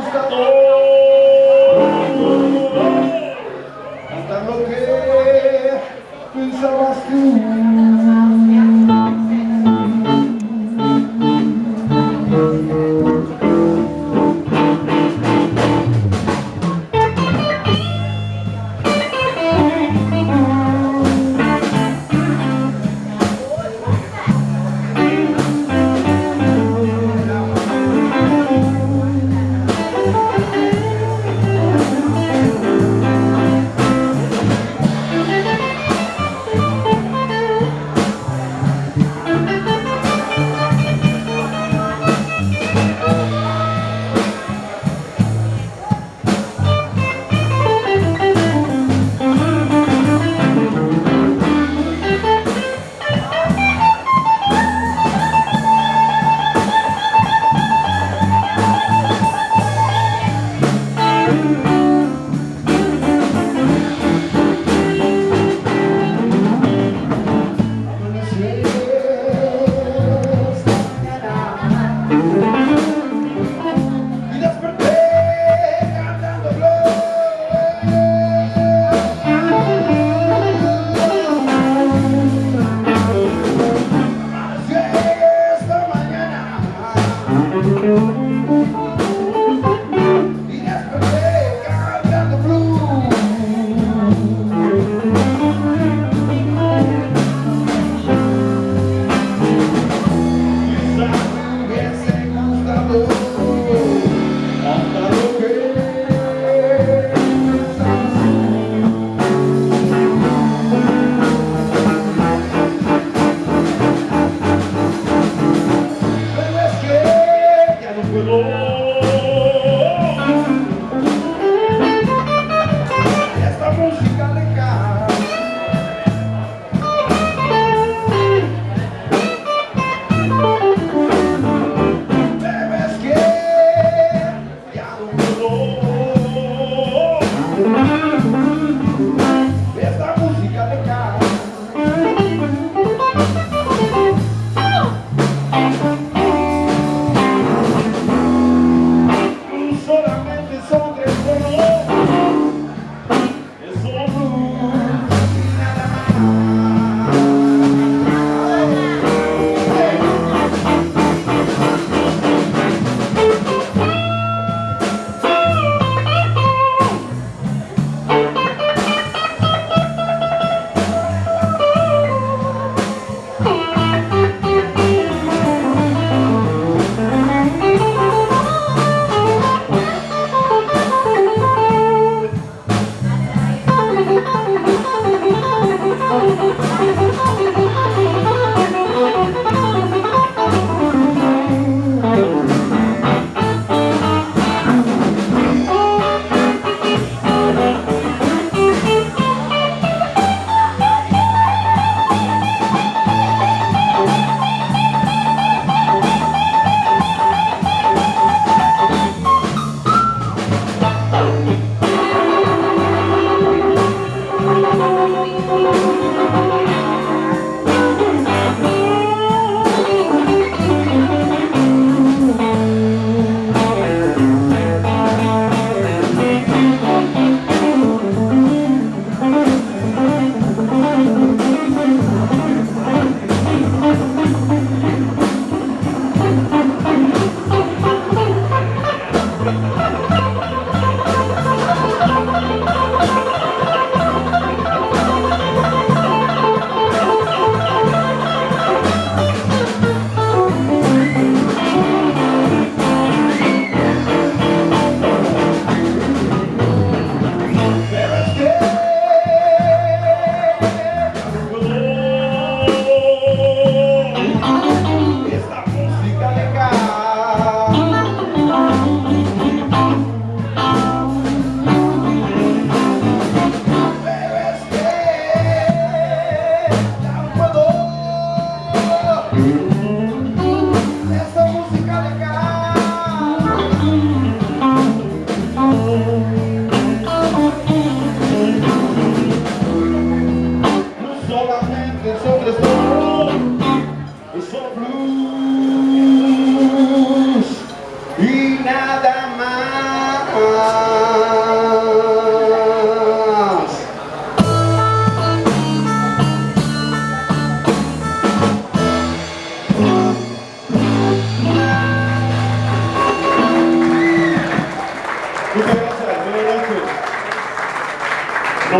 buscador.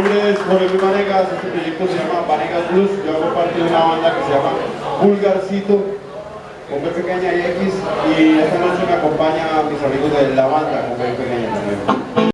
Nombre es Jorge Vanegas, este proyecto se llama Vanegas Blues, yo hago parte de una banda que se llama Vulgarcito, con pequeña y X, y esta noche me acompaña a mis amigos de la banda con B pequeña también.